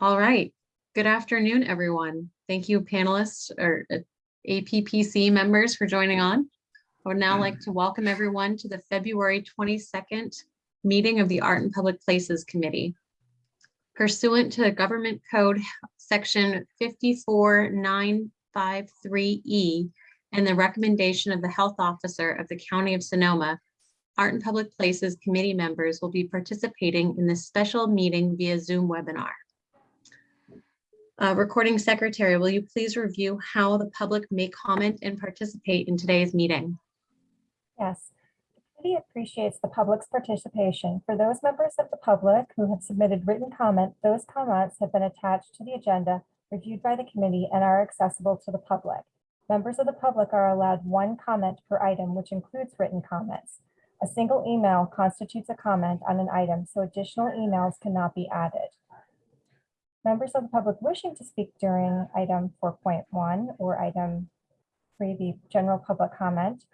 All right. Good afternoon, everyone. Thank you panelists or uh, APPC members for joining on. I would now like to welcome everyone to the February 22nd meeting of the Art and Public Places Committee. Pursuant to Government Code Section 54953E E and the recommendation of the Health Officer of the County of Sonoma, Art and Public Places Committee members will be participating in this special meeting via Zoom webinar. Uh, Recording Secretary, will you please review how the public may comment and participate in today's meeting? Yes. The committee appreciates the public's participation. For those members of the public who have submitted written comment, those comments have been attached to the agenda, reviewed by the committee, and are accessible to the public. Members of the public are allowed one comment per item, which includes written comments. A single email constitutes a comment on an item, so additional emails cannot be added. Members of the public wishing to speak during item 4.1 or item 3, the general public comment,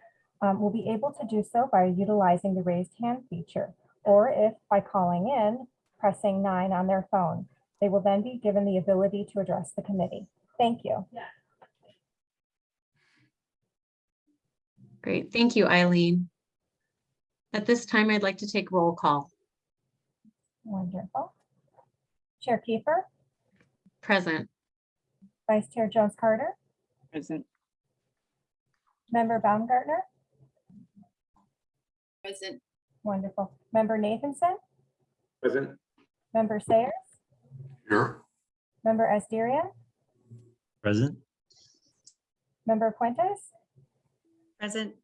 um, will be able to do so by utilizing the raised hand feature, or if by calling in, pressing nine on their phone. They will then be given the ability to address the committee. Thank you. Great, thank you, Eileen. At this time, I'd like to take roll call. Wonderful. Chair Kiefer, Present, Vice Chair Jones Carter, Present. Member Baumgartner, Present. wonderful. Member Nathanson, Present. Member Sayers, Here. Member Asterian, Present. Member Fuentes. Present.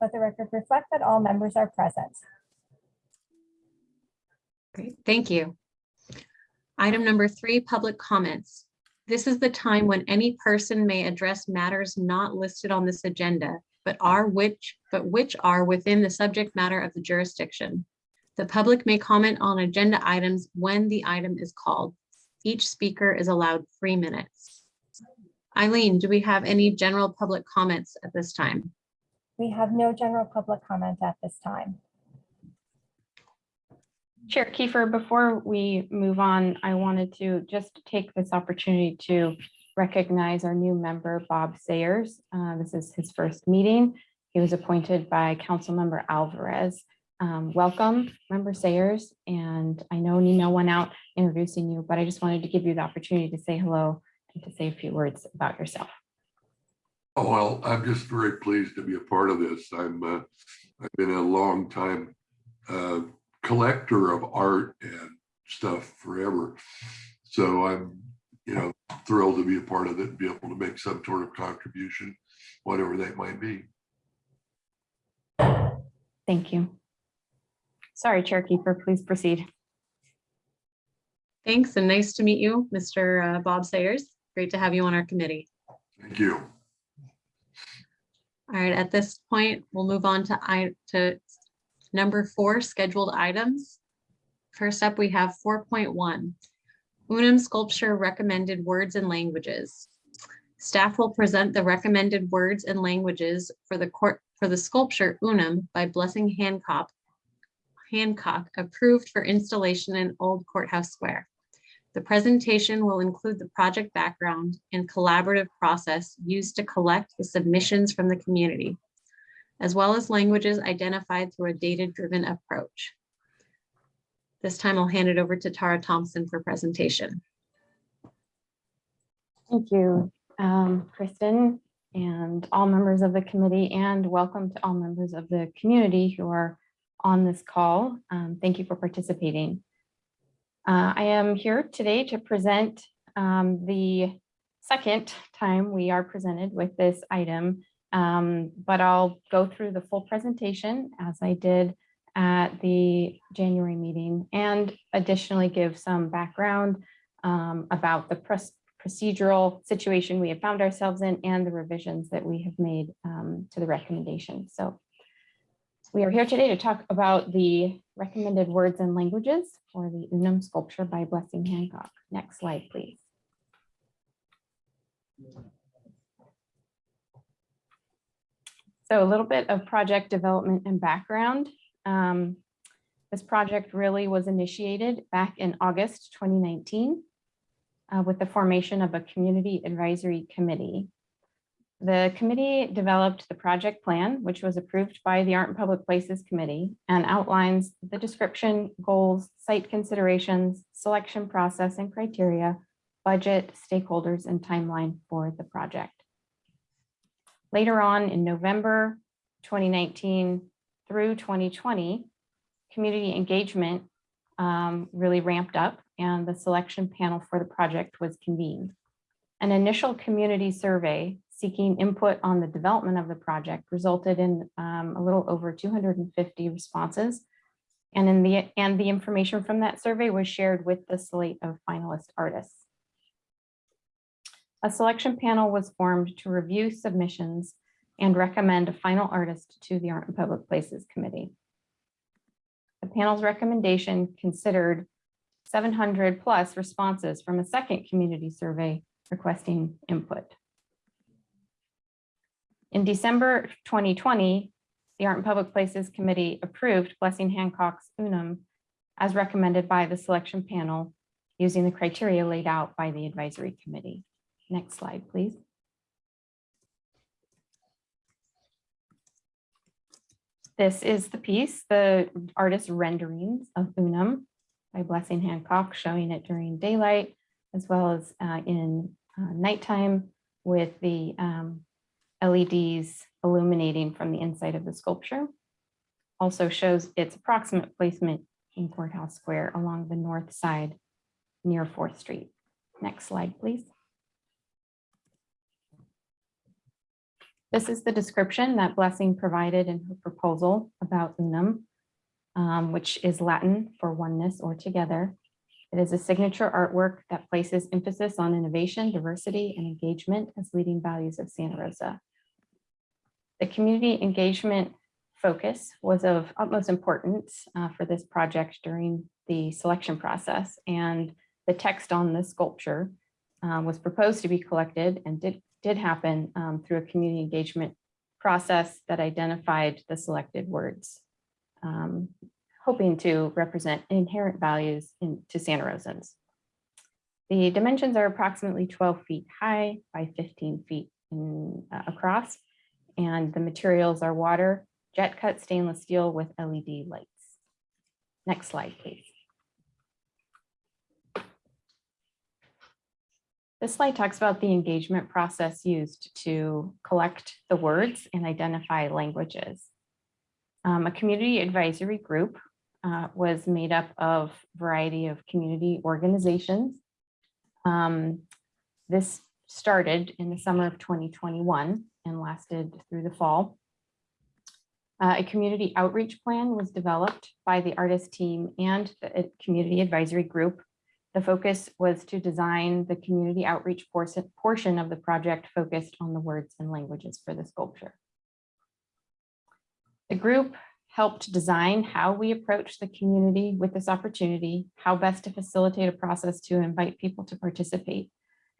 Let the record reflect that all members are present. great, thank you. Item number three, public comments. This is the time when any person may address matters not listed on this agenda, but are which, but which are within the subject matter of the jurisdiction. The public may comment on agenda items when the item is called. Each speaker is allowed three minutes. Eileen, do we have any general public comments at this time? We have no general public comment at this time. Chair Kiefer, before we move on, I wanted to just take this opportunity to recognize our new member, Bob Sayers. Uh, This is his first meeting. He was appointed by Councilmember Alvarez. Um, Welcome, Member Sayers, and I know email went out introducing you, but I just wanted to give you the opportunity to say hello and to say a few words about yourself. Oh, well, I'm just very pleased to be a part of this. I'm, uh, I've been a long time uh, collector of art and stuff forever. So I'm, you know, thrilled to be a part of it and be able to make some sort of contribution, whatever that might be. Thank you. Sorry, Chair Kiefer, please proceed. Thanks and nice to meet you, Mr. uh, Bob Sayers. Great to have you on our committee. Thank you. All right, at this point, we'll move on to I, to number four, scheduled items. First up, we have four point one. Unum sculpture recommended words and languages. Staff will present the recommended words and languages for the court, for the sculpture Unum by Blessing Hancock, Hancock, approved for installation in Old Courthouse Square. The presentation will include the project background and collaborative process used to collect the submissions from the community, as well as languages identified through a data-driven approach. This time I'll hand it over to Tara Thompson for presentation. Thank you, um, Kristen, and all members of the committee, and welcome to all members of the community who are on this call. Um, Thank you for participating. Uh, I am here today to present um, the second time we are presented with this item, um, but I'll go through the full presentation as I did at the January meeting and additionally give some background um, about the procedural situation we have found ourselves in and the revisions that we have made um, to the recommendation. So we are here today to talk about the recommended words and languages for the Unum sculpture by Blessing Hancock. Next slide, please. So a little bit of project development and background. This project really was initiated back in August 2019. uh, with the formation of a community advisory committee. The committee developed the project plan, which was approved by the Art and Public Places Committee and outlines the description, goals, site considerations, selection process and criteria, budget, stakeholders, and timeline for the project. Later on in November 2019 through 2020, community engagement um, really ramped up and the selection panel for the project was convened. An initial community survey seeking input on the development of the project resulted in um, a little over 250 responses. And in the and the information from that survey was shared with the slate of finalist artists. A selection panel was formed to review submissions and recommend a final artist to the Art and Public Places Committee. The panel's recommendation considered 700 plus responses from a second community survey requesting input. In December 2020, the Art and Public Places Committee approved Blessing Hancock's Unum as recommended by the selection panel using the criteria laid out by the advisory committee. Next slide, please. This is the piece, the artist renderings of Unum by Blessing Hancock, showing it during daylight as well as uh, in uh, nighttime with the um, LEDs illuminating from the inside of the sculpture. Also shows its approximate placement in Courthouse Square along the north side near Fourth Street. Next slide, please. This is the description that Blessing provided in her proposal about Unum, um, which is Latin for oneness or together. It is a signature artwork that places emphasis on innovation, diversity, and engagement as leading values of Santa Rosa. The community engagement focus was of utmost importance uh, for this project during the selection process, and the text on the sculpture uh, was proposed to be collected and did, did happen um, through a community engagement process that identified the selected words, um, hoping to represent inherent values in, to Santa Rosans. The dimensions are approximately 12 feet high by 15 feet in, uh, across, and the materials are water, jet cut stainless steel with LED lights. Next slide, please. This slide talks about the engagement process used to collect the words and identify languages. Um, a community advisory group uh, was made up of a variety of community organizations. Um, this started in the summer of 2021 and lasted through the fall. Uh, a community outreach plan was developed by the artist team and the uh, community advisory group the focus was to design the community outreach portion, of the project focused on the words and languages for the sculpture. The group helped design how we approach the community with this opportunity, how best to facilitate a process to invite people to participate.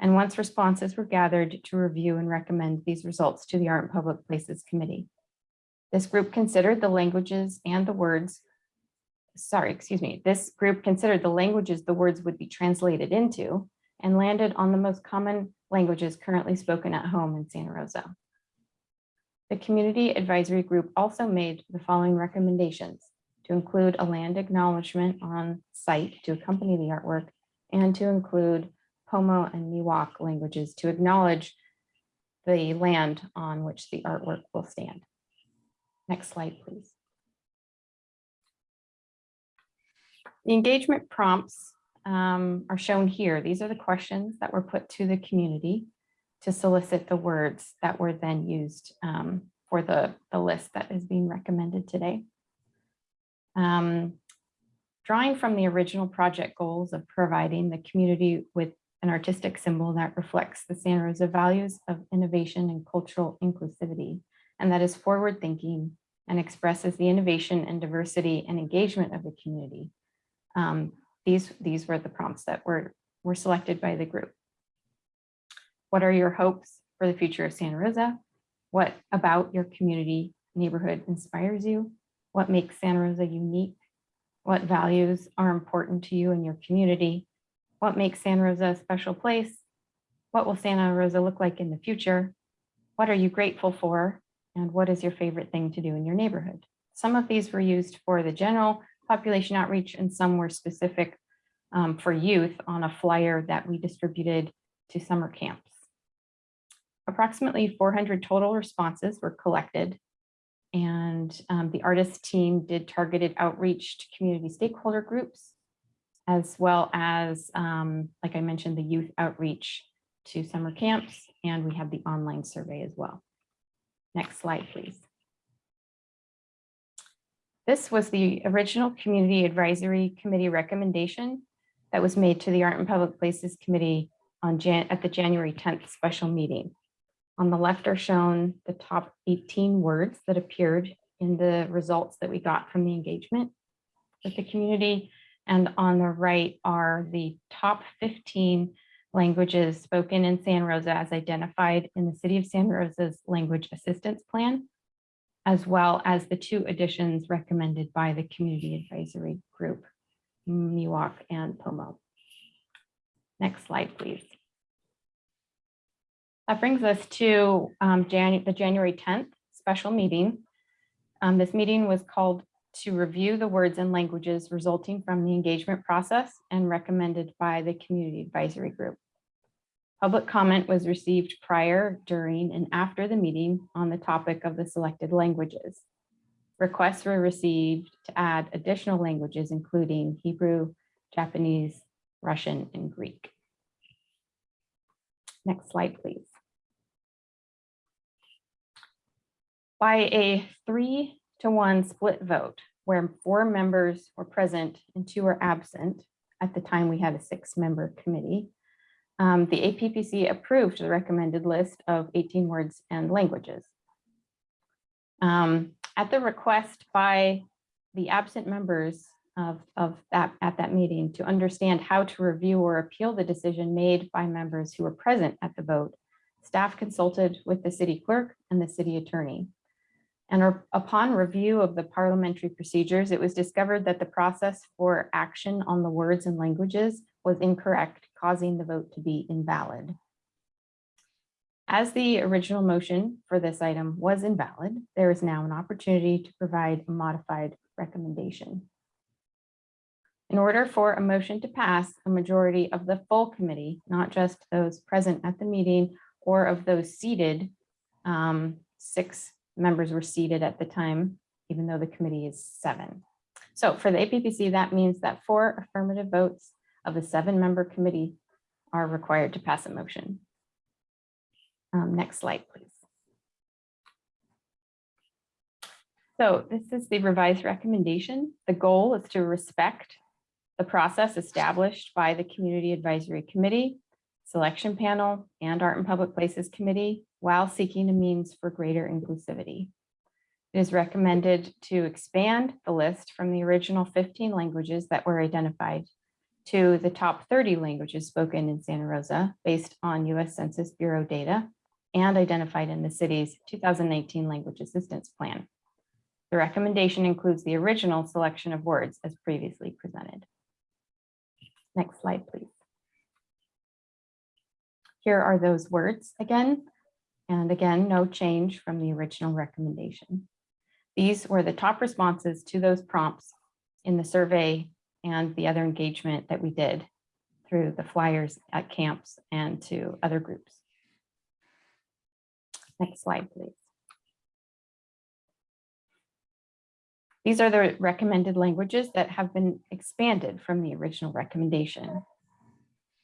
And once responses were gathered to review and recommend these results to the Art and Public Places Committee. This group considered the languages and the words sorry, excuse me, this group considered the languages the words would be translated into and landed on the most common languages currently spoken at home in Santa Rosa. The community advisory group also made the following recommendations to include a land acknowledgement on site to accompany the artwork and to include Pomo and Miwok languages to acknowledge the land on which the artwork will stand. Next slide, please. The engagement prompts um, are shown here. These are the questions that were put to the community to solicit the words that were then used um, for the, the list that is being recommended today. Um, drawing from the original project goals of providing the community with an artistic symbol that reflects the Santa Rosa values of innovation and cultural inclusivity, and that is forward thinking and expresses the innovation and diversity and engagement of the community um, these, these were the prompts that were, were selected by the group. What are your hopes for the future of Santa Rosa? What about your community neighborhood inspires you? What makes Santa Rosa unique? What values are important to you and your community? What makes Santa Rosa a special place? What will Santa Rosa look like in the future? What are you grateful for? And what is your favorite thing to do in your neighborhood? Some of these were used for the general population outreach and some were specific um, for youth on a flyer that we distributed to summer camps. Approximately 400 total responses were collected and um, the artist team did targeted outreach to community stakeholder groups, as well as, um, like I mentioned, the youth outreach to summer camps, and we have the online survey as well. Next slide, please. This was the original Community Advisory Committee recommendation that was made to the Art and Public Places Committee on Jan, at the January 10th special meeting. On the left are shown the top 18 words that appeared in the results that we got from the engagement with the community. And on the right are the top 15 languages spoken in San Rosa as identified in the City of San Rosa's Language Assistance Plan, as well as the two additions recommended by the Community Advisory Group, Miwok and Pomo. Next slide, please. That brings us to um, the January 10th special meeting. Um, This meeting was called to review the words and languages resulting from the engagement process and recommended by the Community Advisory Group. Public comment was received prior, during, and after the meeting on the topic of the selected languages. Requests were received to add additional languages, including Hebrew, Japanese, Russian, and Greek. Next slide, please. By a three to one split vote, where four members were present and two were absent, at the time we had a six-member committee, um, the APPC approved the recommended list of 18 words and languages. Um, At the request by the absent members of, of that, at that meeting to understand how to review or appeal the decision made by members who were present at the vote, staff consulted with the city clerk and the city attorney. And upon review of the parliamentary procedures, it was discovered that the process for action on the words and languages was incorrect, causing the vote to be invalid. As the original motion for this item was invalid, there is now an opportunity to provide a modified recommendation. In order for a motion to pass, a majority of the full committee, not just those present at the meeting or of those seated, um, six members were seated at the time, even though the committee is seven. So for the APPC, that means that four affirmative votes of the seven-member committee are required to pass a motion. Um, Next slide, please. So this is the revised recommendation. The goal is to respect the process established by the Community Advisory Committee, Selection Panel, and Art and Public Places Committee while seeking a means for greater inclusivity. It is recommended to expand the list from the original 15 languages that were identified to the top 30 languages spoken in Santa Rosa based on US Census Bureau data and identified in the city's 2019 Language Assistance Plan. The recommendation includes the original selection of words as previously presented. Next slide, please. Here are those words again. And again, no change from the original recommendation. These were the top responses to those prompts in the survey and the other engagement that we did through the flyers at camps and to other groups. Next slide, please. These are the recommended languages that have been expanded from the original recommendation.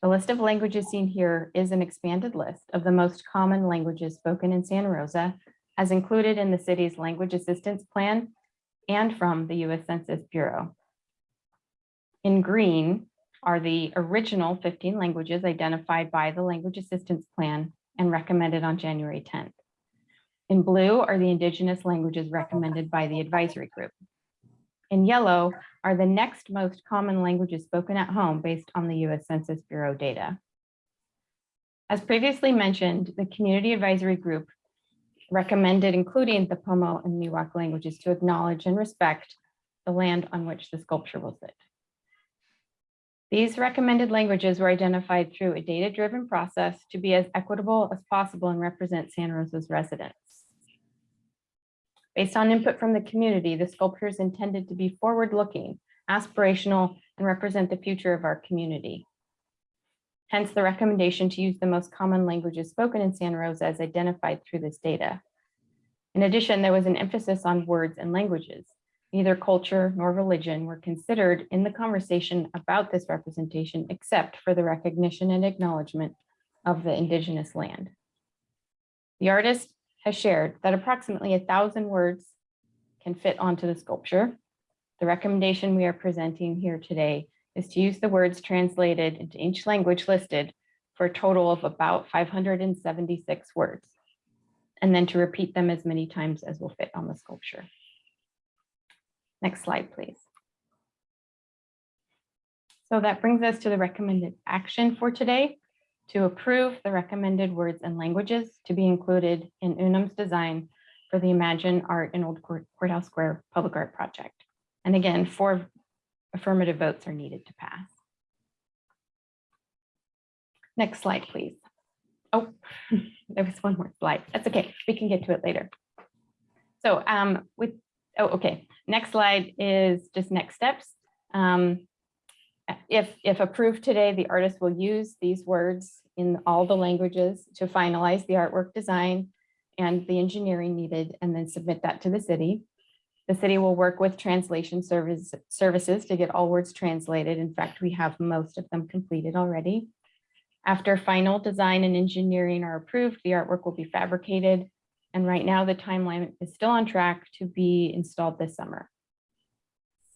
The list of languages seen here is an expanded list of the most common languages spoken in Santa Rosa as included in the city's language assistance plan and from the US Census Bureau. In green are the original 15 languages identified by the language assistance plan and recommended on January 10th. In blue are the indigenous languages recommended by the advisory group. In yellow are the next most common languages spoken at home based on the US Census Bureau data. As previously mentioned, the Community Advisory Group recommended including the Pomo and Miwok languages to acknowledge and respect the land on which the sculpture will sit. These recommended languages were identified through a data-driven process to be as equitable as possible and represent San Rosa's residents. Based on input from the community, the sculpture is intended to be forward-looking, aspirational, and represent the future of our community. Hence the recommendation to use the most common languages spoken in Santa Rosa as identified through this data. In addition, there was an emphasis on words and languages. Neither culture nor religion were considered in the conversation about this representation, except for the recognition and acknowledgement of the indigenous land. The artist has shared that approximately a thousand words can fit onto the sculpture. The recommendation we are presenting here today is to use the words translated into each language listed for a total of about 576 words, and then to repeat them as many times as will fit on the sculpture. Next slide, please. So that brings us to the recommended action for today, to approve the recommended words and languages to be included in Unum's design for the Imagine Art in Old Court- Courthouse Square Public Art Project. And again, four affirmative votes are needed to pass. Next slide, please. Oh, there was one more slide. That's okay. We can get to it later. So um, with, oh, okay. Next slide is just next steps. Um, If, if approved today, the artist will use these words in all the languages to finalize the artwork design and the engineering needed, and then submit that to the city. The city will work with translation service, services to get all words translated. In fact, we have most of them completed already. After final design and engineering are approved, the artwork will be fabricated. And right now, the timeline is still on track to be installed this summer.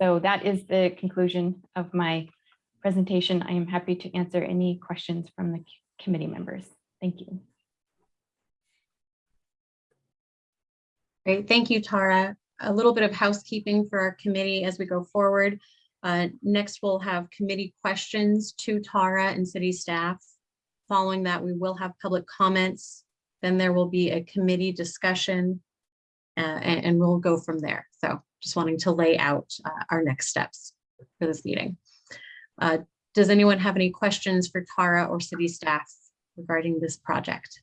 So that is the conclusion of my presentation. I am happy to answer any questions from the committee members. Thank you. Great, thank you, Tara. A little bit of housekeeping for our committee as we go forward. Uh, Next, we'll have committee questions to Tara and city staff. Following that, we will have public comments. Then there will be a committee discussion. uh, and, and we'll go from there. So just wanting to lay out uh, our next steps for this meeting. Uh, Does anyone have any questions for Tara or city staff regarding this project?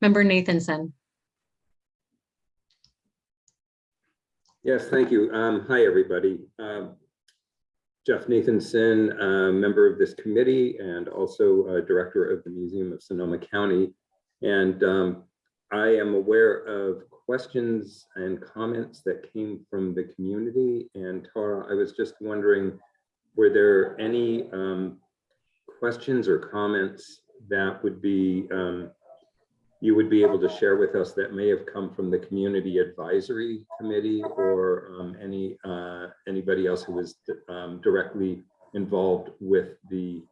Member Nathanson. Yes, thank you. Um, Hi, everybody. Um, Jeff Nathanson, member of this committee and also Director of the Museum of Sonoma County. And um, I am aware of questions and comments that came from the community. And Tara, I was just wondering, were there any um, questions or comments that would be um, you would be able to share with us that may have come from the Community Advisory Committee or um, any, uh, anybody else who was um, directly involved with the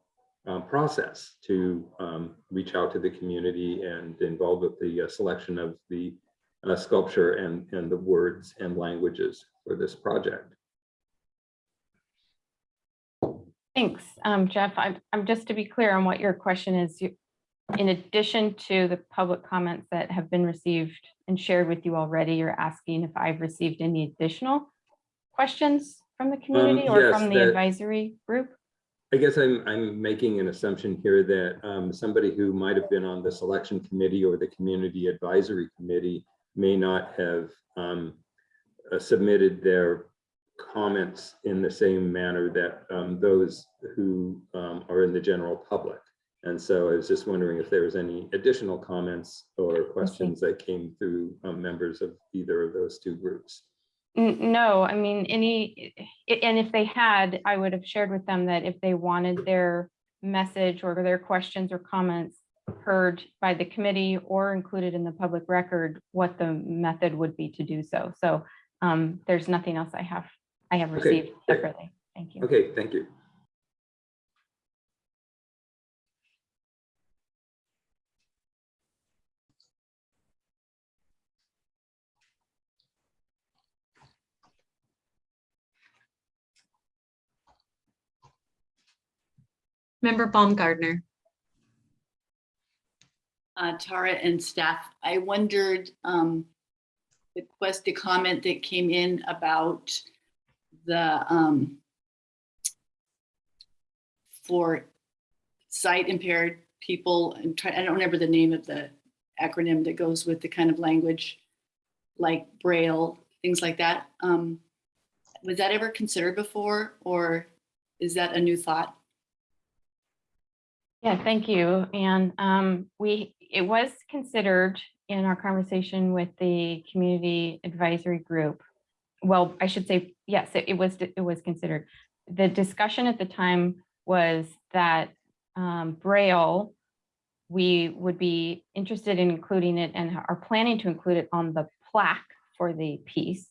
um, process to um, reach out to the community and involved with the uh, selection of the uh, sculpture and, and the words and languages for this project. Thanks, um, Jeff. I'm, I'm just to be clear on what your question is. you- In addition to the public comments that have been received and shared with you already, you're asking if I've received any additional questions from the community or yes, from the advisory group? I guess I'm, I'm making an assumption here that um, somebody who might have been on the selection committee or the community advisory committee may not have um, uh, submitted their comments in the same manner that um, those who um, are in the general public. And so I was just wondering if there was any additional comments or questions that came through um, members of either of those two groups. No, I mean, any, and if they had, I would have shared with them that if they wanted their message or their questions or comments heard by the committee or included in the public record, what the method would be to do so. So um, there's nothing else I have, I have received great. separately. Thank you. Okay, thank you. Member Baumgartner. uh, Tara and staff, I wondered um, request, the comment that came in about the, um, for sight impaired people and try, I don't remember the name of the acronym that goes with the kind of language like Braille, things like that. Um, was that ever considered before or is that a new thought? Yeah, thank you. And um, we, it was considered in our conversation with the community advisory group. Well, I should say, yes, it it was, it was considered. The discussion at the time was that um, Braille, we would be interested in including it and are planning to include it on the plaque for the piece.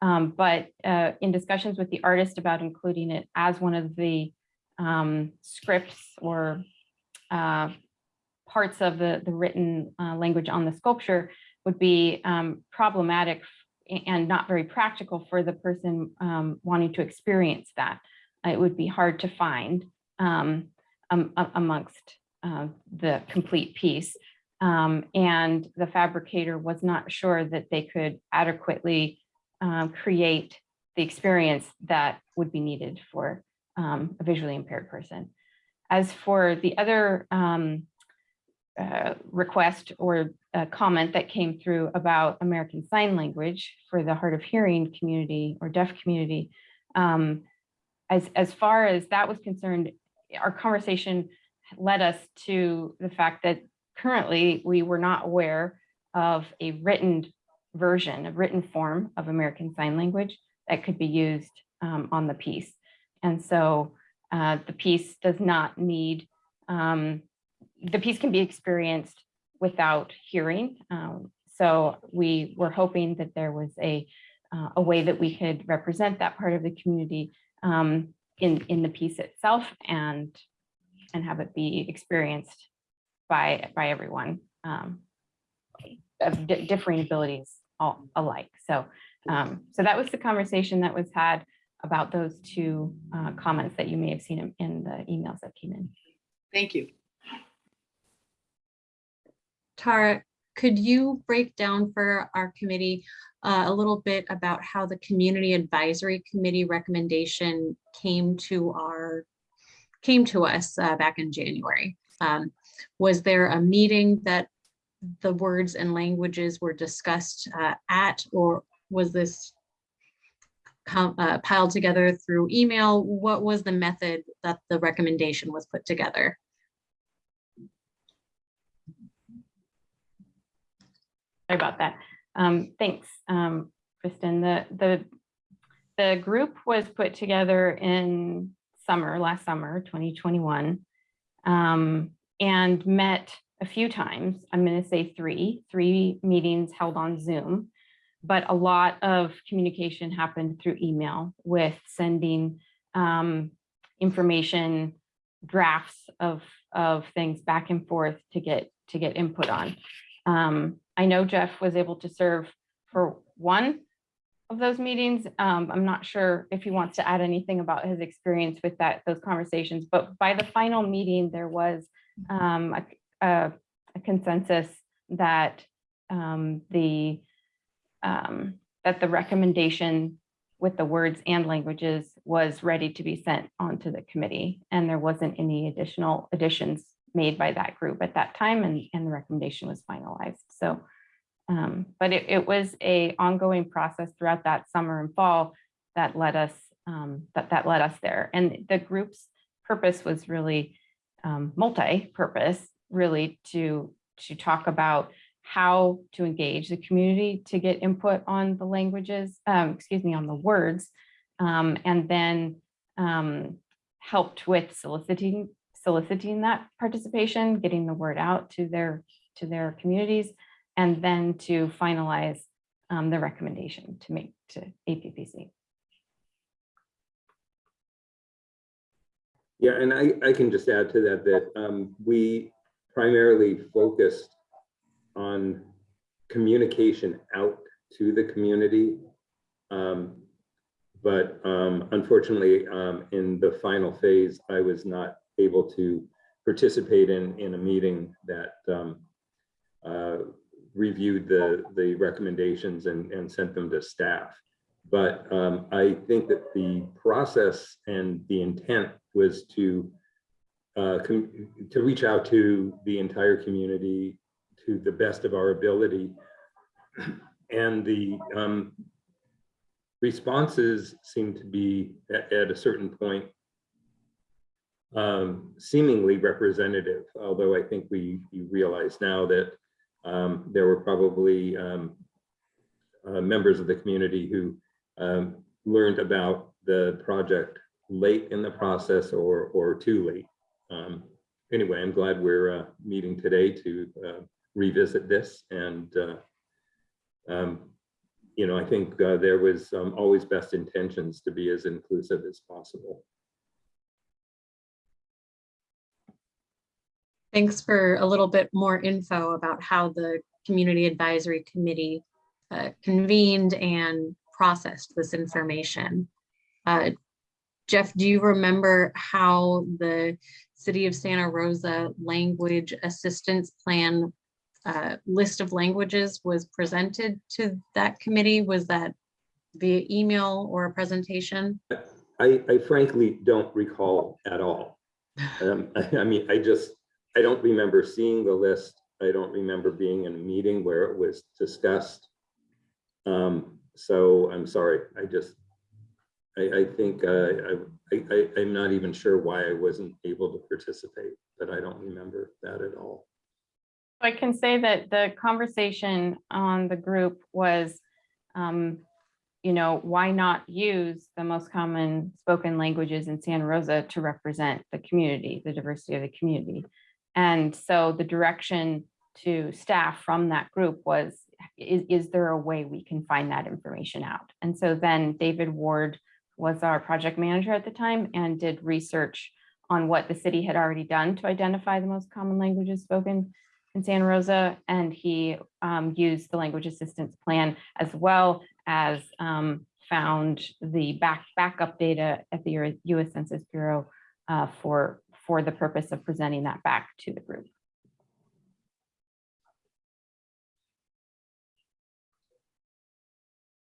Um, But uh, in discussions with the artist about including it as one of the um, scripts or uh, parts of the, the written uh, language on the sculpture would be um, problematic and not very practical for the person um, wanting to experience that. It would be hard to find um, am- amongst uh, the complete piece. Um, And the fabricator was not sure that they could adequately um, create the experience that would be needed for um, a visually impaired person. As for the other um, uh, request or uh, comment that came through about American Sign Language for the hard of hearing community or deaf community, um, as, as far as that was concerned, our conversation led us to the fact that currently we were not aware of a written version, a written form of American Sign Language that could be used um, on the piece. And so uh, the piece does not need, um, the piece can be experienced without hearing. Um, So we were hoping that there was a, uh, a way that we could represent that part of the community um, in, in the piece itself and, and have it be experienced by, by everyone um, of differing abilities all alike. So, um, so that was the conversation that was had about those two uh, comments that you may have seen in- in the emails that came in. Thank you. Tara, could you break down for our committee uh, a little bit about how the Community Advisory Committee recommendation came to our, came to us uh, back in January? Um, Was there a meeting that the words and languages were discussed uh, at, or was this com- uh, piled together through email? What was the method that the recommendation was put together? Sorry about that. Um, thanks, um, Kristen. The, the, the group was put together in summer, last summer, 2021, um, and met a few times. I'm going to say three, three meetings held on Zoom. But a lot of communication happened through email with sending um, information, drafts of, of things back and forth to get, to get input on. Um, I know Jeff was able to serve for one of those meetings. Um, I'm not sure if he wants to add anything about his experience with that, those conversations, but by the final meeting, there was um, a, a a consensus that um, the um, that the recommendation with the words and languages was ready to be sent on to the committee. And there wasn't any additional additions made by that group at that time and, and the recommendation was finalized. So, um, but it, it was a ongoing process throughout that summer and fall that led us, um, that, that led us there. And the group's purpose was really um, multi-purpose, really to, to talk about how to engage the community to get input on the languages, um, excuse me, on the words, um, and then um, helped with soliciting soliciting that participation, getting the word out to their to their communities, and then to finalize um, the recommendation to make to APPC. Yeah, and I, I can just add to that, that um, we primarily focused on communication out to the community. Um, But um, unfortunately, um, in the final phase, I was not able to participate in, in a meeting that um, uh, reviewed the, the recommendations and, and sent them to staff. But um, I think that the process and the intent was to uh, to reach out to the entire community to the best of our ability. And the um, responses seem to be at, at a certain point um, seemingly representative, although I think we, we realize now that um, there were probably um, uh, members of the community who um, learned about the project late in the process or, or too late. Um, Anyway, I'm glad we're uh, meeting today to uh, revisit this and uh, um, you know, I think uh, there was um, always best intentions to be as inclusive as possible. Thanks for a little bit more info about how the Community Advisory Committee uh, convened and processed this information. Uh, Jeff, do you remember how the City of Santa Rosa Language Assistance Plan uh, list of languages was presented to that committee? Was that via email or a presentation? I, I frankly don't recall at all. Um, I, I mean, I just, I don't remember seeing the list. I don't remember being in a meeting where it was discussed. Um, so I'm sorry, I just, I, I think, uh, I, I, I'm not even sure why I wasn't able to participate, but I don't remember that at all. I can say that the conversation on the group was, um, you know, why not use the most common spoken languages in Santa Rosa to represent the community, the diversity of the community? And so the direction to staff from that group was, is, is there a way we can find that information out? And so then David Ward was our project manager at the time and did research on what the city had already done to identify the most common languages spoken in Santa Rosa, and he um, used the language assistance plan as well as um, found the back backup data at the U.S. Census Bureau uh, for for the purpose of presenting that back to the group.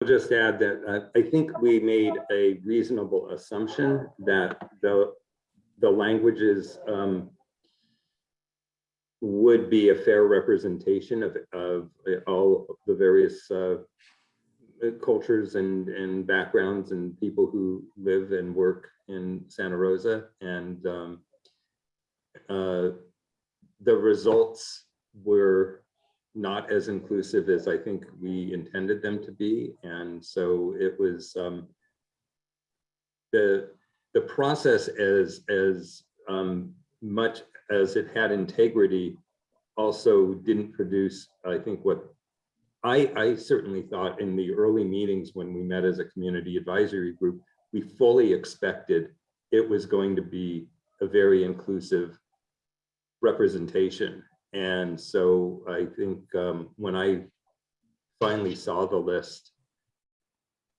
I'll just add that uh, I think we made a reasonable assumption that the, the languages um, would be a fair representation of, of all the various uh, cultures and, and backgrounds and people who live and work in Santa Rosa. And um, uh, the results were not as inclusive as I think we intended them to be. And so it was um, the, the process as, as um, much as it had integrity also didn't produce, I think what I, I certainly thought in the early meetings when we met as a community advisory group, we fully expected it was going to be a very inclusive representation. And so I think um, when I finally saw the list,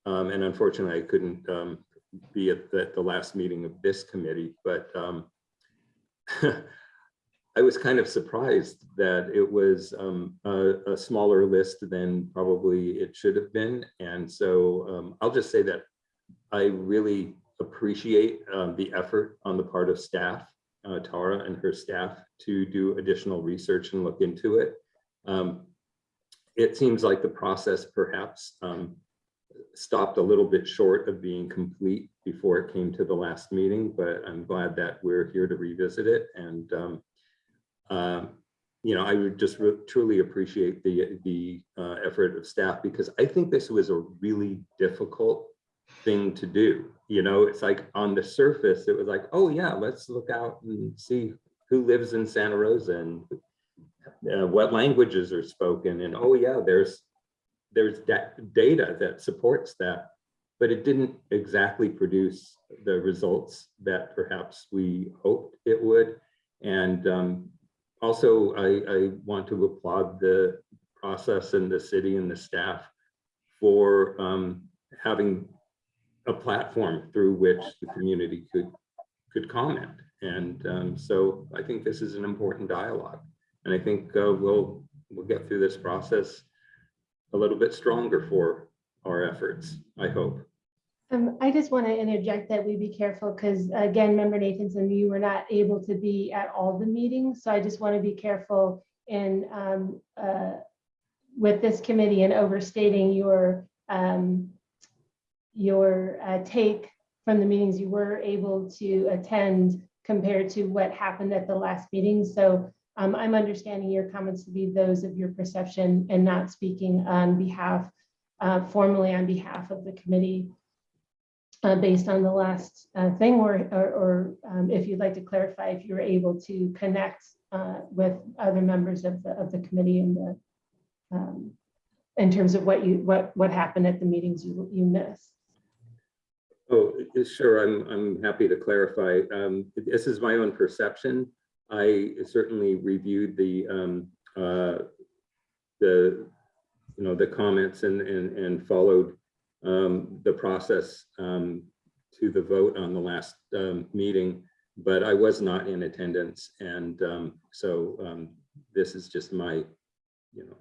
um, and unfortunately I couldn't um, be at the, the, last meeting of this committee, but um, I was kind of surprised that it was um, a, a, smaller list than probably it should have been. And so um, I'll just say that I really appreciate um, the effort on the part of staff, uh, Tara and her staff to do additional research and look into it. Um, it seems like the process perhaps um, stopped a little bit short of being complete before it came to the last meeting, but I'm glad that we're here to revisit it. And um, um, you know, I would just truly appreciate the the uh, effort of staff because I think this was a really difficult thing to do. You know, it's like on the surface, it was like, oh yeah, let's look out and see who lives in Santa Rosa and uh, what languages are spoken. And oh yeah, there's there's data that supports that, but it didn't exactly produce the results that perhaps we hoped it would. And um, also, I, I want to applaud the process and the city and the staff for um, having a platform through which the community could could comment. And um, so I think this is an important dialogue. And I think uh, we'll we'll get through this process a little bit stronger for our efforts, I hope. Um, I just want to interject that we be careful because again, member Nathanson, you were not able to be at all the meetings. So I just want to be careful in um, uh, with this committee and overstating your um, your uh, take from the meetings you were able to attend compared to what happened at the last meeting. So um, I'm understanding your comments to be those of your perception and not speaking on behalf, uh, formally on behalf of the committee uh, based on the last uh, thing, or, or, or um, if you'd like to clarify, if you're able to connect uh, with other members of the, of the committee in the, um, in terms of what you, what, what happened at the meetings you, you missed. Oh, sure, I'm, I'm happy to clarify. Um, This is my own perception. I certainly reviewed the, um, uh, the, you know, the comments and, and, and followed um, the process um, to the vote on the last um, meeting, but I was not in attendance. And um, so um, this is just my, you know,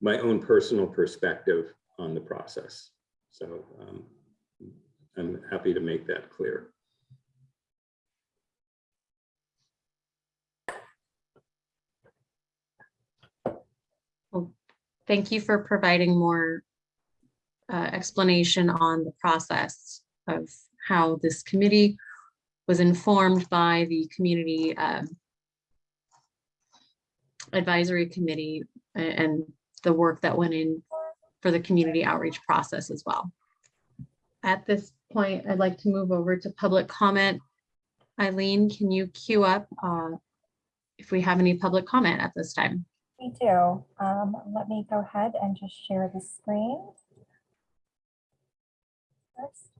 my own personal perspective on the process. So I'm happy to make that clear. Thank you for providing more uh, explanation on the process of how this committee was informed by the community um, advisory committee and the work that went in for the community outreach process as well. At this point, I'd like to move over to public comment. Eileen, can you queue up uh, if we have any public comment at this time? Do. Um, let me go ahead and just share the screen. First.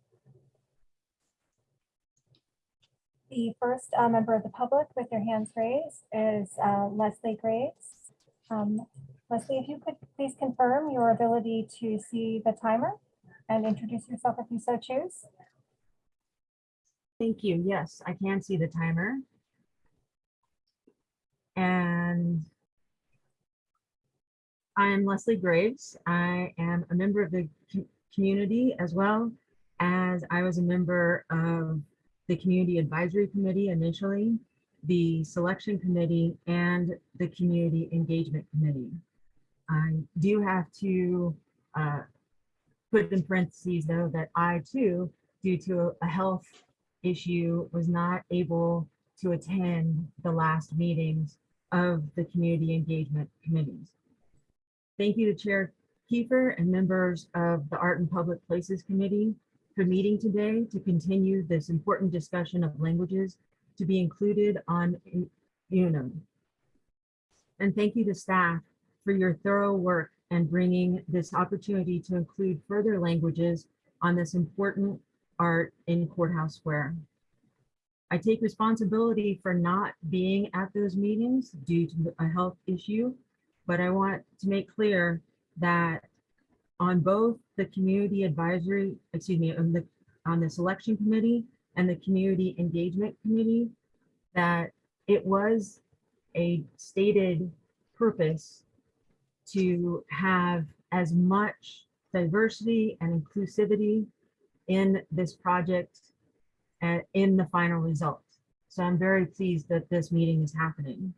The first uh, member of the public with their hands raised is uh, Leslie Graves. Um, Leslie, if you could please confirm your ability to see the timer and introduce yourself if you so choose. Thank you. Yes, I can see the timer. And I'm Leslie Graves. I am a member of the community as well as I was a member of the Community Advisory Committee initially, the Selection Committee, and the Community Engagement Committee. I do have to uh, put in parentheses though that I too, due to a health issue was not able to attend the last meetings of the community engagement committees. Thank you to Chair Kiefer and members of the Art and Public Places Committee for meeting today to continue this important discussion of languages to be included on UNUM. And thank you to staff for your thorough work and bringing this opportunity to include further languages on this important art in Courthouse Square. I take responsibility for not being at those meetings due to a health issue, but I want to make clear that on both the community advisory, excuse me, on the, on the selection committee and the community engagement committee, that it was a stated purpose to have as much diversity and inclusivity in this project and in the final result. So I'm very pleased that this meeting is happening.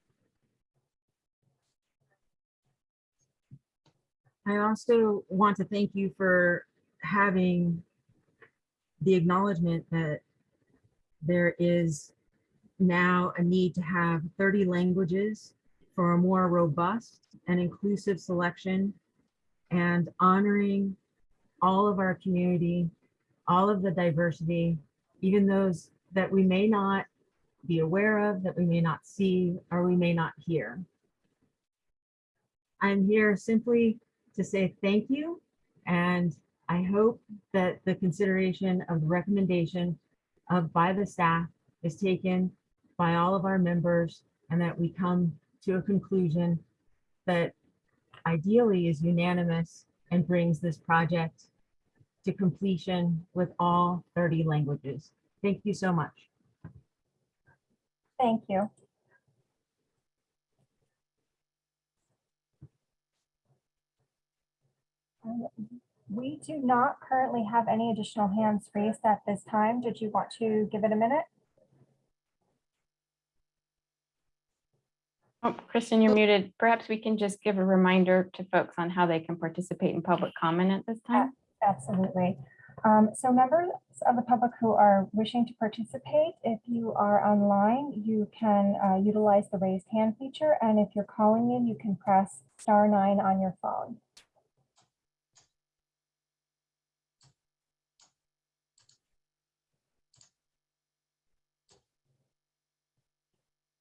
I also want to thank you for having the acknowledgement that there is now a need to have 30 languages for a more robust and inclusive selection and honoring all of our community, all of the diversity, even those that we may not be aware of, that we may not see, or we may not hear. I'm here simply to say thank you, and I hope that the consideration of the recommendation of by the staff is taken by all of our members and that we come to a conclusion that ideally is unanimous and brings this project to completion with all 30 languages. Thank you so much. Thank you. Um, We do not currently have any additional hands raised at this time. Did you want to give it a minute? Oh, Kristen, you're muted. Perhaps we can just give a reminder to folks on how they can participate in public comment at this time. Absolutely. Um, So members of the public who are wishing to participate, if you are online, you can uh, utilize the raised hand feature. And if you're calling in, you can press star nine on your phone.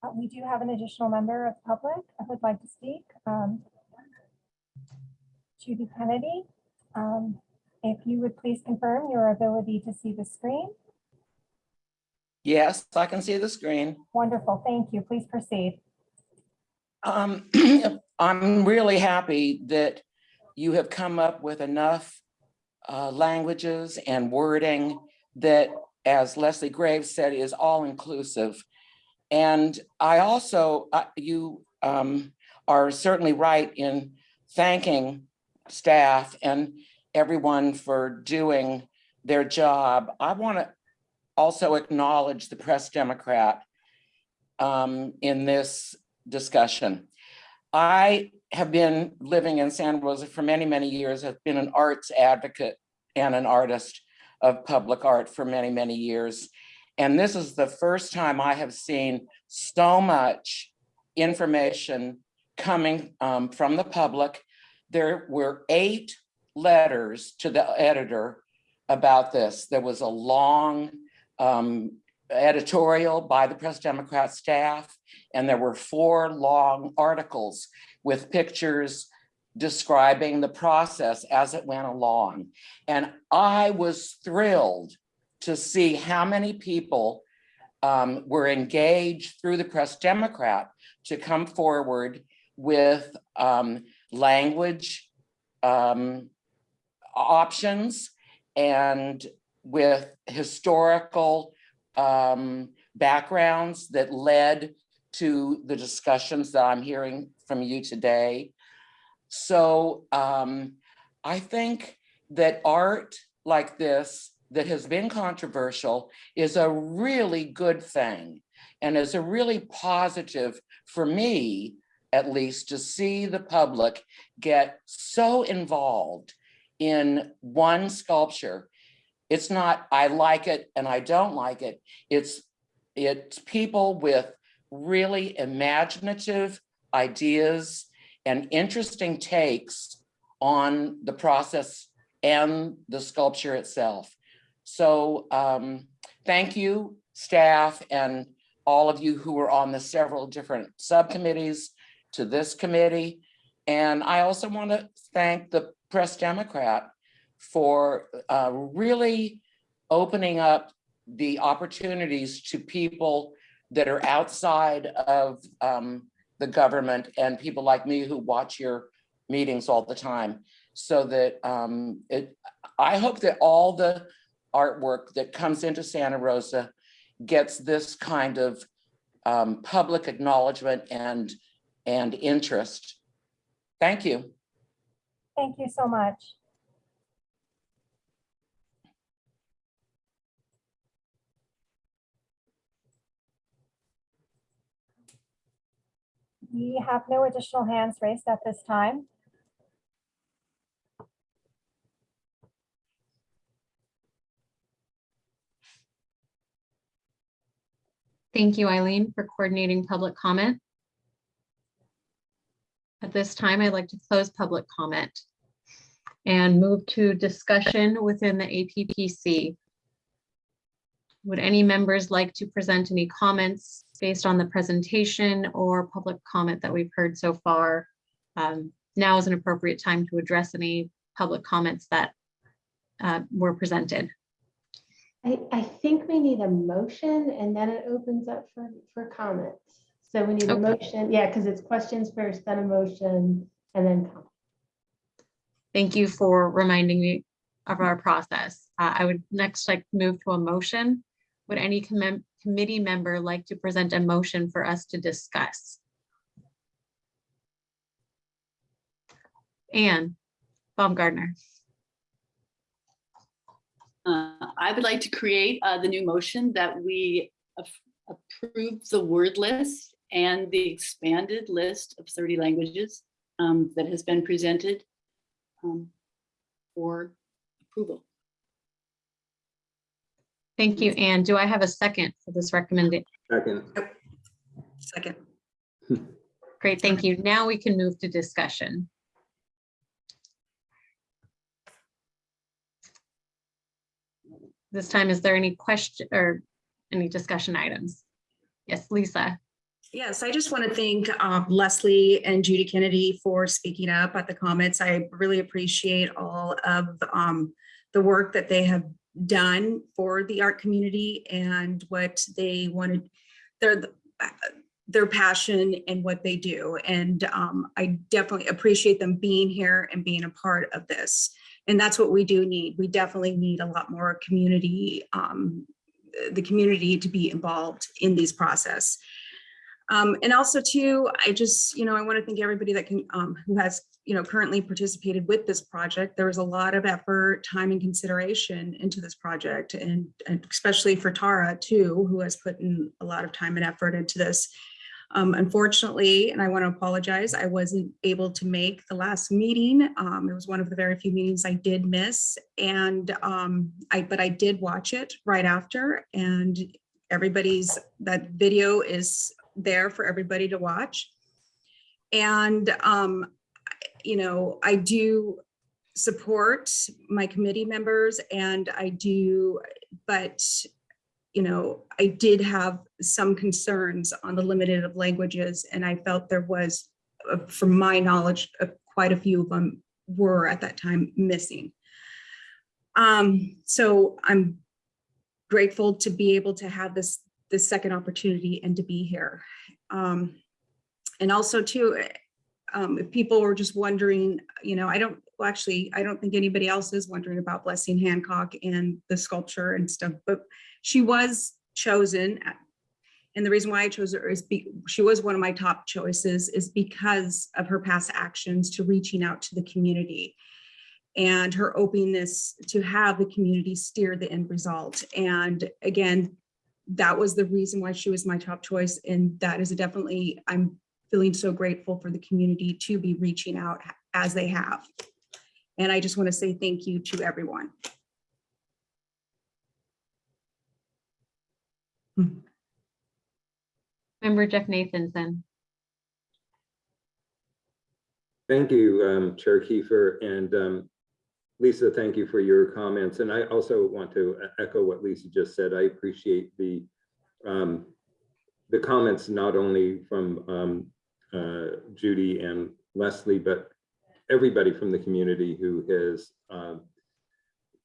Uh, We do have an additional member of the public who would like to speak. um, Judy Kennedy. Um, If you would please confirm your ability to see the screen. Yes, I can see the screen. Wonderful, thank you. Please proceed. Um, I'm really happy that you have come up with enough uh, languages and wording that, as Leslie Graves said, is all inclusive. And I also, uh, you um, are certainly right in thanking staff and everyone for doing their job. I want to also acknowledge the Press Democrat um, in this discussion. I have been living in Santa Rosa for many, many years. I've been an arts advocate and an artist of public art for many, many years. And this is the first time I have seen so much information coming um, from the public. There were eight letters to the editor about this. There was a long um, editorial by the Press Democrat staff, and there were four long articles with pictures describing the process as it went along. And I was thrilled to see how many people um, were engaged through the Press Democrat to come forward with um, language um, options and with historical um, backgrounds that led to the discussions that I'm hearing from you today. So um, I think that art like this that has been controversial is a really good thing and is a really positive for me, at least, to see the public get so involved in one sculpture. It's not, I like it and I don't like it. It's, it's people with really imaginative ideas and interesting takes on the process and the sculpture itself. So um, thank you, staff, and all of you who were on the several different subcommittees to this committee. And I also want to thank the Press Democrat for uh, really opening up the opportunities to people that are outside of um, the government and people like me who watch your meetings all the time. So that um, it, I hope that all the artwork that comes into Santa Rosa gets this kind of um, public acknowledgement and, and interest. Thank you. Thank you so much. We have no additional hands raised at this time. Thank you, Eileen, for coordinating public comment. At this time, I'd like to close public comment and move to discussion within the APPC. Would any members like to present any comments based on the presentation or public comment that we've heard so far? Um, Now is an appropriate time to address any public comments that uh, were presented. I, I think we need a motion and then it opens up for, for comments. So we need a Okay. motion, yeah, because it's questions first, then a motion, and then comments. Thank you for reminding me of our process. Uh, I would next like to move to a motion. Would any commem- committee member like to present a motion for us to discuss? Anne, Baumgartner. Uh, I would like to create uh, the new motion that we approve the word list and the expanded list of 30 languages um, that has been presented um, for approval. Thank you, Anne. Do I have a second for this recommendation? Second, Second. Great, thank you. Now we can move to discussion. This time, is there any question or any discussion items? Yes, Lisa. Yes, I just want to thank um, Leslie and Judy Kennedy for speaking up at the comments. I really appreciate all of um, the work that they have done for the art community and what they wanted, their, their passion and what they do. And um, I definitely appreciate them being here and being a part of this. And that's what we do need. We definitely need a lot more community, um, the community to be involved in these process. Um, and also too, I just, you know, I want to thank everybody that can, um, who has, you know, currently participated with this project. There was a lot of effort, time and consideration into this project and, and especially for Tara too, who has put in a lot of time and effort into this. Um, unfortunately, and I want to apologize, I wasn't able to make the last meeting. Um, it was one of the very few meetings I did miss and um, I, but I did watch it right after and everybody's, that video is there for everybody to watch. And, um, you know, I do support my committee members and I do, but, you know, I did have some concerns on the limited of languages and I felt there was, uh, from my knowledge, uh, quite a few of them were at that time missing. Um, so I'm grateful to be able to have this this second opportunity and to be here. Um, and also too, um, if people were just wondering, you know, I don't, well, actually, I don't think anybody else is wondering about Blessing Hancock and the sculpture and stuff, but she was chosen. at- And the reason why I chose her is be, she was one of my top choices is because of her past actions to reaching out to the community and her openness to have the community steer the end result. And again, that was the reason why she was my top choice. And that is definitely, I'm feeling so grateful for the community to be reaching out as they have. And I just want to say thank you to everyone. Member Jeff Nathanson. thank you, um, Chair Kiefer, and um, Lisa, thank you for your comments. And I also want to echo what Lisa just said. I appreciate the um, the comments not only from um, uh, Judy and Leslie, but everybody from the community who has um,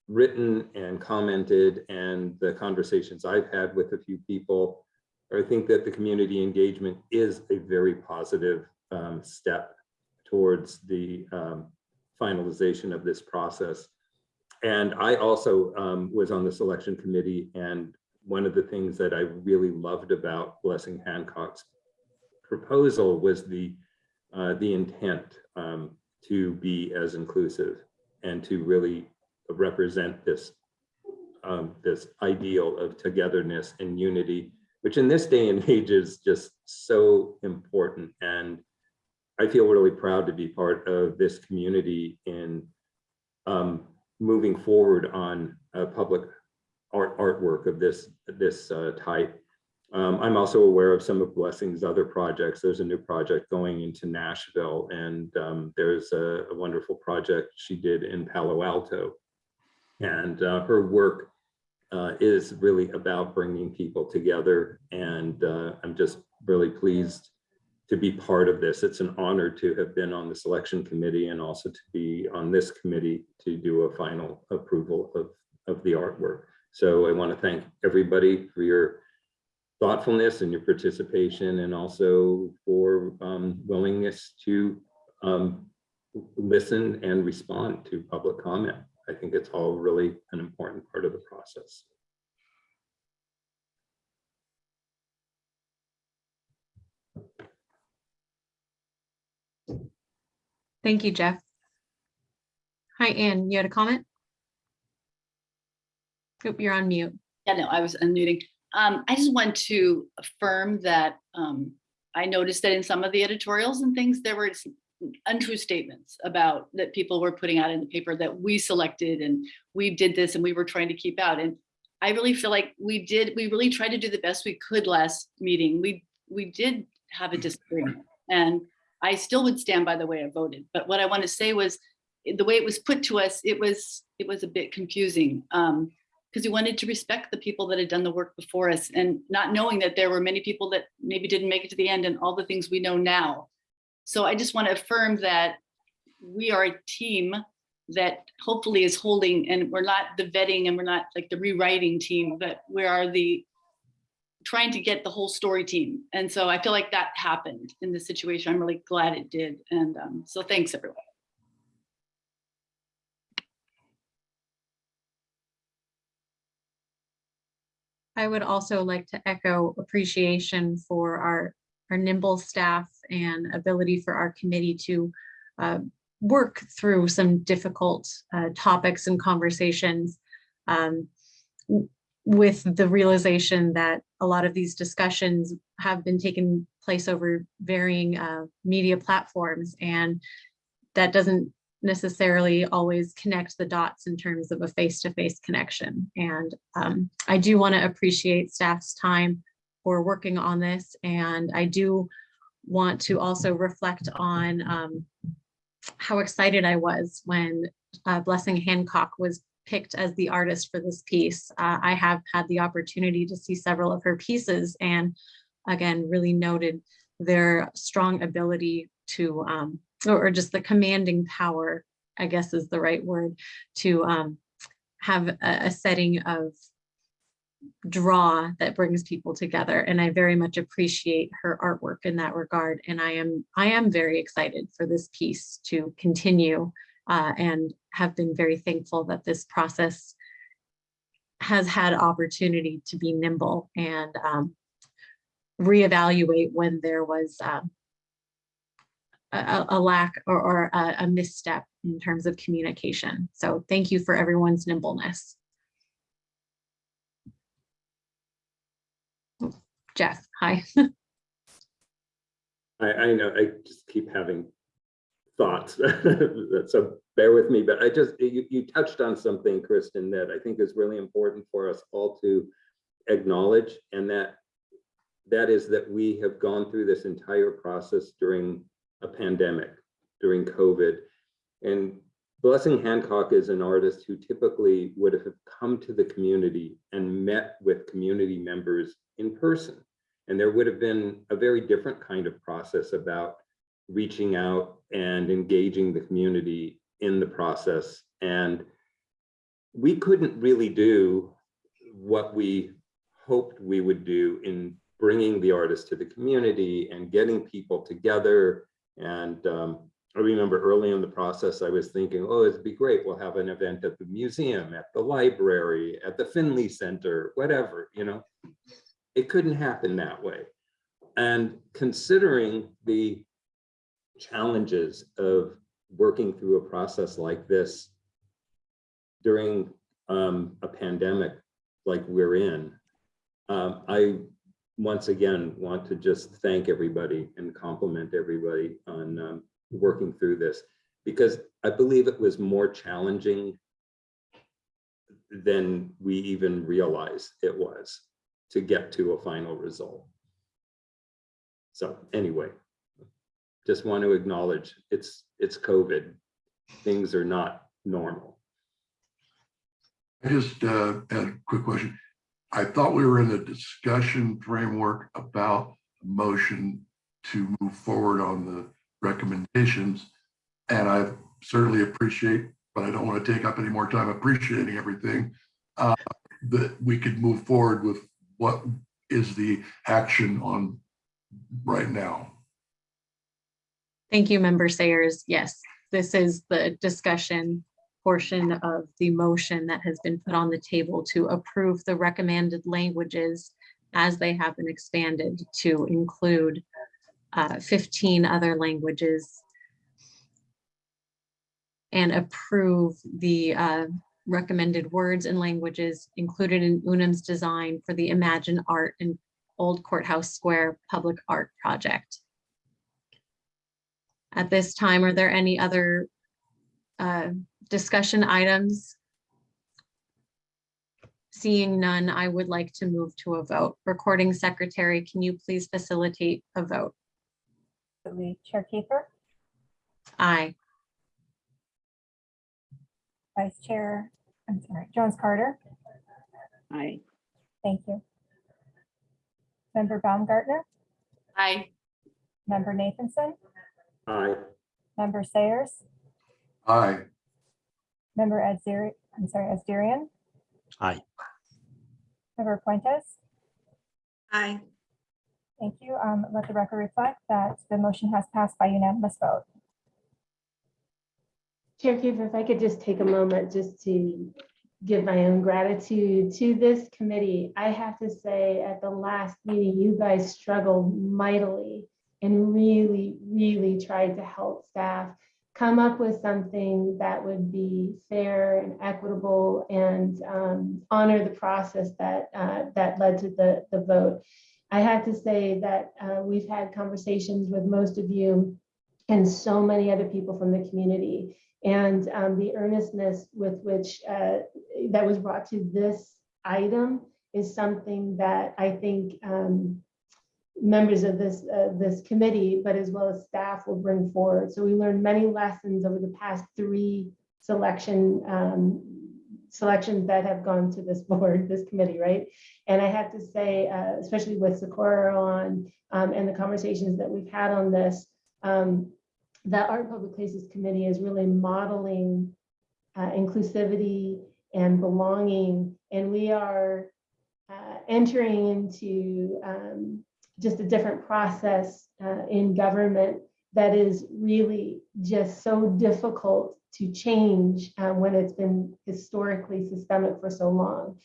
written and commented and the conversations I've had with a few people. I think that the community engagement is a very positive um, step towards the um, finalization of this process. And I also um, was on the selection committee and one of the things that I really loved about Blessing Hancock's proposal was the uh, the intent um, to be as inclusive and to really represent this um, this ideal of togetherness and unity, which in this day and age is just so important. And I feel really proud to be part of this community in um, moving forward on a public art artwork of this this uh, type. Um, I'm also aware of some of Blessing's other projects. There's a new project going into Nashville, and um, there's a, a, wonderful project she did in Palo Alto. And uh, her work uh, is really about bringing people together, and uh, I'm just really pleased to be part of this. It's an honor to have been on the selection committee and also to be on this committee to do a final approval of, of the artwork. So I want to thank everybody for your thoughtfulness and your participation and also for um, willingness to um, listen and respond to public comment. I think it's all really an important part of the process. Thank you, Jeff. Hi, Anne, you had a comment? Oop, You're on mute. Yeah, no, I was unmuting. Um, I just want to affirm that, um, I noticed that in some of the editorials and things, there were untrue statements about that people were putting out in the paper that we selected and we did this and we were trying to keep out. And I really feel like we did, we really tried to do the best we could last meeting. We, we did have a disagreement and I still would stand by the way I voted. But what I want to say was the way it was put to us, it was, it was a bit confusing. Um, because we wanted to respect the people that had done the work before us and not knowing that there were many people that maybe didn't make it to the end and all the things we know now. So I just want to affirm that we are a team that hopefully is holding and we're not the vetting and we're not like the rewriting team, but we are the trying to get the whole story team. And so I feel like that happened in this situation. I'm really glad it did. And um, so thanks everyone. I would also like to echo appreciation for our, our nimble staff and ability for our committee to uh, work through some difficult uh, topics and conversations um, with the realization that a lot of these discussions have been taking place over varying uh, media platforms and that doesn't necessarily always connect the dots in terms of a face-to-face connection. And um, I do want to appreciate staff's time for working on this. And I do want to also reflect on um, how excited I was when uh, Blessing Hancock was picked as the artist for this piece. Uh, I have had the opportunity to see several of her pieces and again, really noted their strong ability to um, or, or just the commanding power, I guess is the right word, to um, have a, a setting of draw that brings people together. And I very much appreciate her artwork in that regard. And I am I am very excited for this piece to continue uh, and have been very thankful that this process has had opportunity to be nimble and um, reevaluate when there was um, a, a- lack or, or a, a misstep in terms of communication. So thank you for everyone's nimbleness. Jeff, hi. I, I know, I just keep having thoughts, so bear with me, but I just, you, you touched on something, Kristen, that I think is really important for us all to acknowledge, and that that is that we have gone through this entire process during a pandemic, during COVID. And Blessing Hancock is an artist who typically would have come to the community and met with community members in person. And there would have been a very different kind of process about reaching out and engaging the community in the process. And we couldn't really do what we hoped we would do in bringing the artist to the community and getting people together. And um, I remember early in the process, I was thinking, oh, it'd be great. We'll have an event at the museum, at the library, at the Finley Center, whatever, you know. It couldn't happen that way. And considering the challenges of working through a process like this during um, a pandemic like we're in, um, I once again want to just thank everybody and compliment everybody on um, working through this because I believe it was more challenging than we even realized it was to get to a final result. So anyway, just want to acknowledge it's it's COVID. Things are not normal. I just uh, had a quick question. I thought we were in a discussion framework about a motion to move forward on the recommendations. And I certainly appreciate, but I don't want to take up any more time appreciating everything, uh, that we could move forward with what is the action on right now. Thank you, member Sayers. Yes, this is the discussion portion of the motion that has been put on the table to approve the recommended languages as they have been expanded to include uh, 15 other languages and approve the uh, recommended words and languages included in Unum's design for the Imagine Art in Old Courthouse Square Public Art Project. At this time, are there any other uh, discussion items? Seeing none, I would like to move to a vote. Recording Secretary, can you please facilitate a vote? Absolutely. Chair Kiefer, Aye. Vice Chair, I'm sorry, Jones Carter, Aye. thank you. Member Baumgartner, Aye. Member Nathanson, Aye. Member Sayers, Aye. Member Adziri, I'm sorry, Asdirian, Aye. Member Fuentes. Aye. Thank you. Um, Let the record reflect that the motion has passed by unanimous vote. Chair Kiefer, if I could just take a moment just to give my own gratitude to this committee. I have to say, at the last meeting, you guys struggled mightily and really, really tried to help staff come up with something that would be fair and equitable and um, honor the process that, uh, that led to the, the vote. I have to say that uh, we've had conversations with most of you and so many other people from the community. And um, the earnestness with which uh, that was brought to this item is something that I think um, members of this, uh, this committee, but as well as staff will bring forward. So we learned many lessons over the past three selection um, selections that have gone to this board, this committee, right? And I have to say, uh, especially with Socorro on um, and the conversations that we've had on this, um, the Art and Public Places Committee is really modeling uh, inclusivity and belonging. And we are uh, entering into um, just a different process uh, in government that is really just so difficult to change uh, when it's been historically systemic for so long.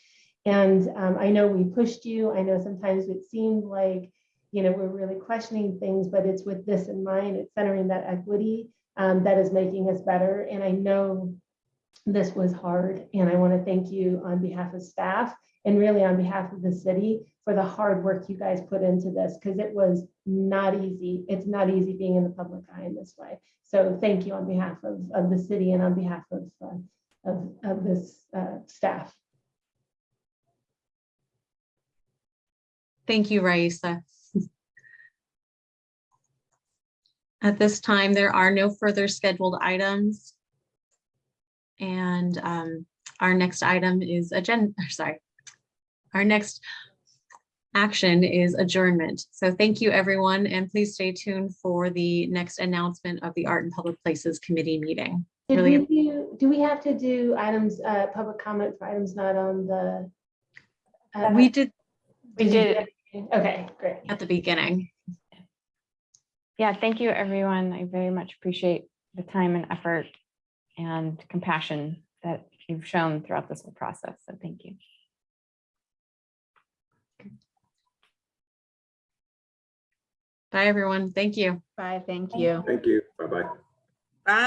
And um, I know we pushed you. I know sometimes it seemed like you know, we're really questioning things, but it's with this in mind, it's centering that equity um, that is making us better. And I know this was hard, and I want to thank you on behalf of staff and really on behalf of the city for the hard work you guys put into this, because it was not easy. It's not easy being in the public eye in this way. So thank you on behalf of, of the city and on behalf of, uh, of, of this uh, staff. Thank you, Raisa. At this time, there are no further scheduled items. And um, our next item is agenda, sorry. Our next action is adjournment. So thank you, everyone, and please stay tuned for the next announcement of the Art and Public Places Committee meeting. Did Really- we do, do we have to do items, uh, public comment for items not on the? uh, We did We did. Okay, great. at the beginning. Yeah, thank you, everyone. I very much appreciate the time and effort and compassion that you've shown throughout this whole process. So thank you. Bye, everyone. Thank you. Bye, thank you. Thank you. Bye-bye.